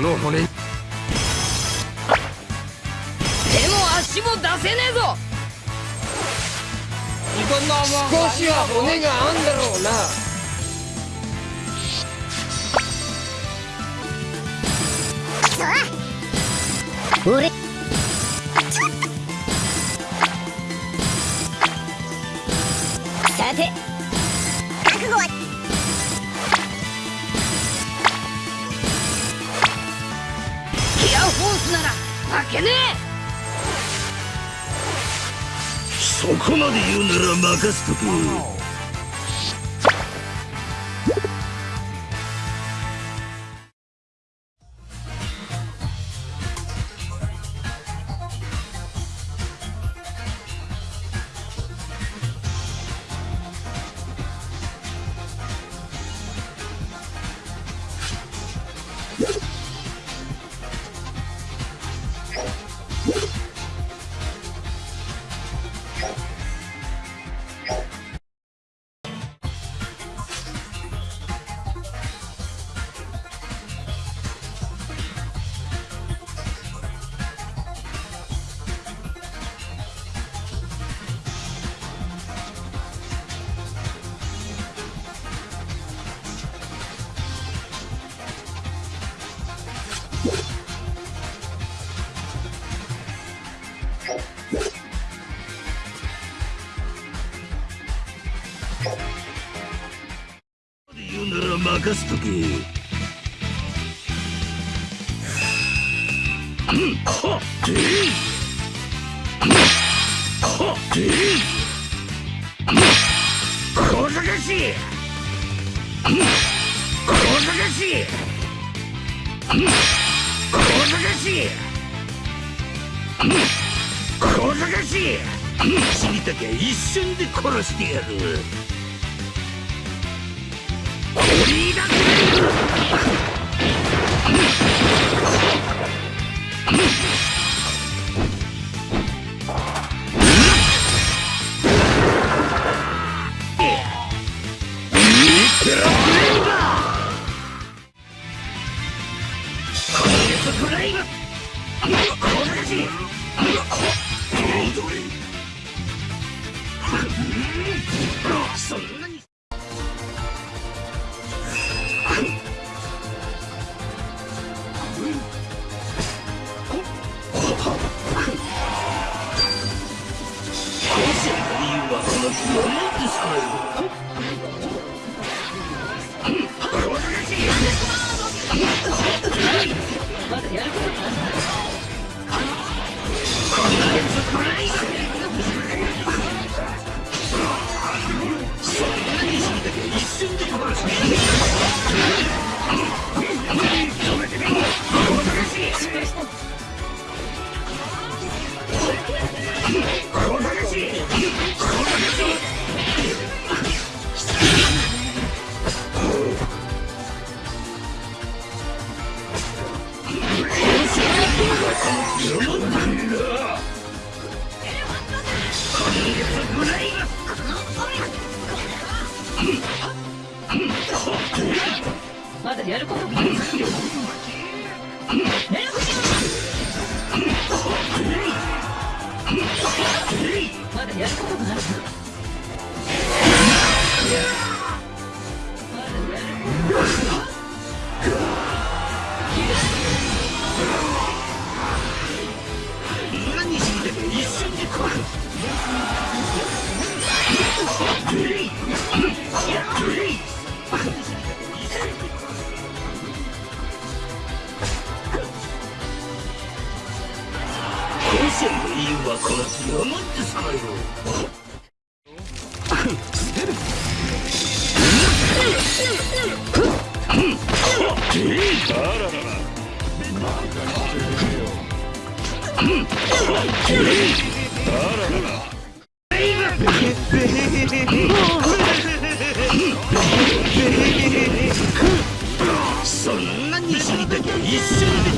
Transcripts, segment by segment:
の骨。手も足も出せねえぞ。少しは骨があんだろうな。俺さて。覚悟は負けねえ。そこまで言うなら任せとけ。うなら任せとけはっはっ小賢しい小賢しい小賢しい小賢し死にたきゃ一瞬で殺してやるやることがあるこの次をもってさまよそんなに死にたきゃ一瞬で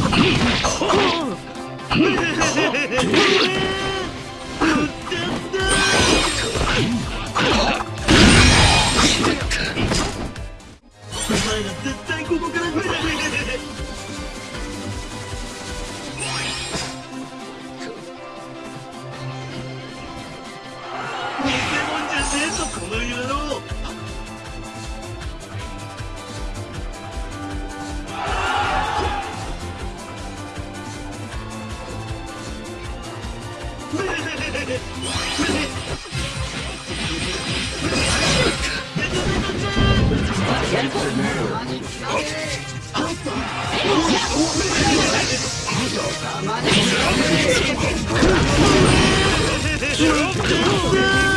Let's go!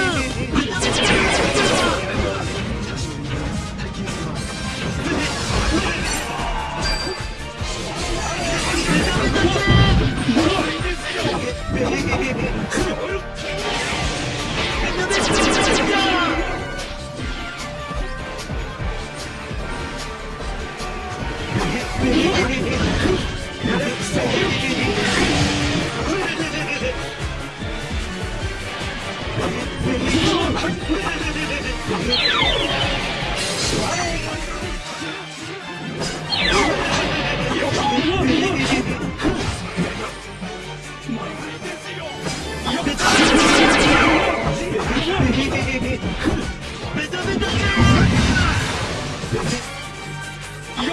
ま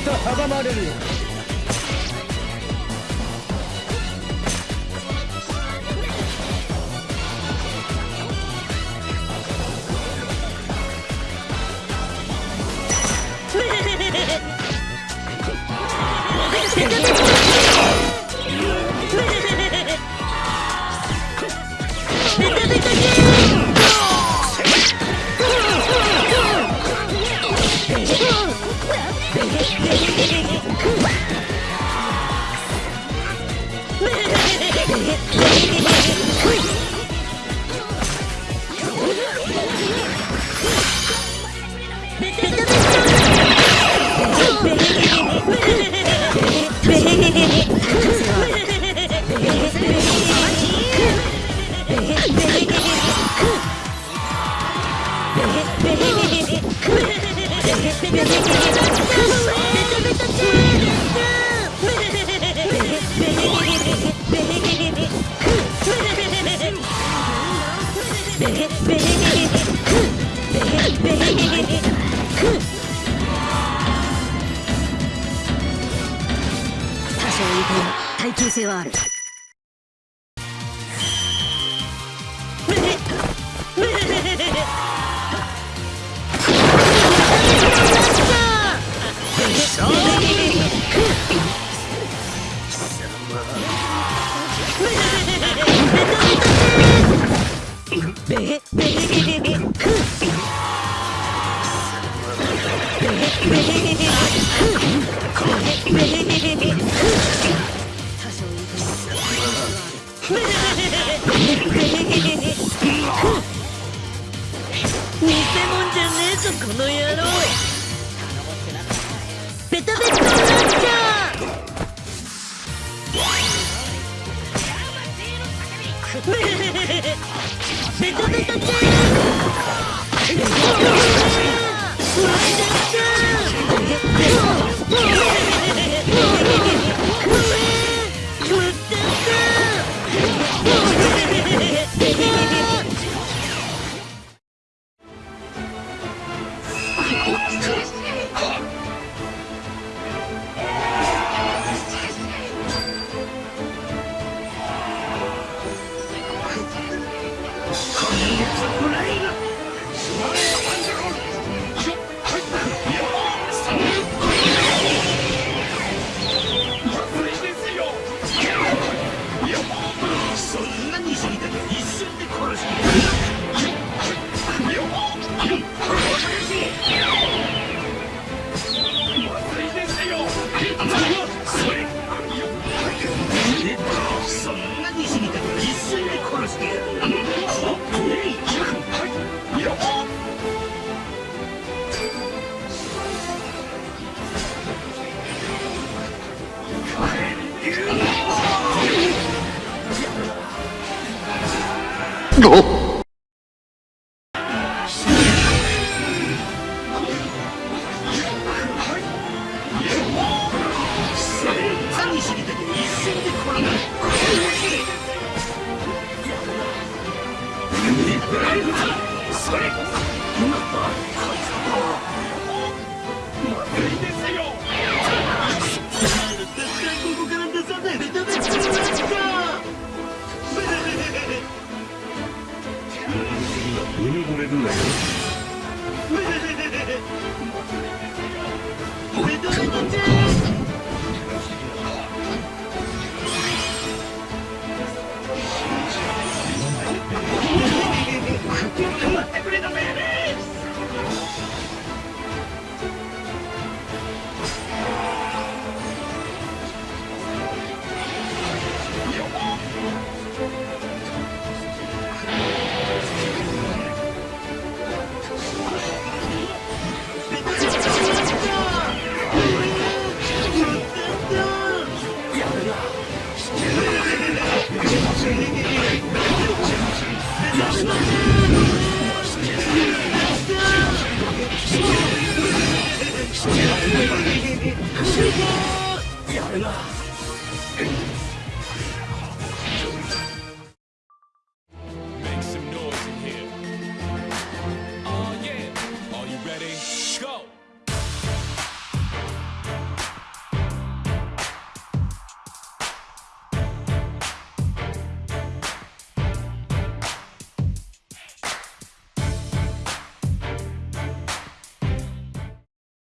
た阻まれるよ多耐久性はある 偽物じゃねえぞこの野郎。ベタベタになっちゃうベタベタちゃそ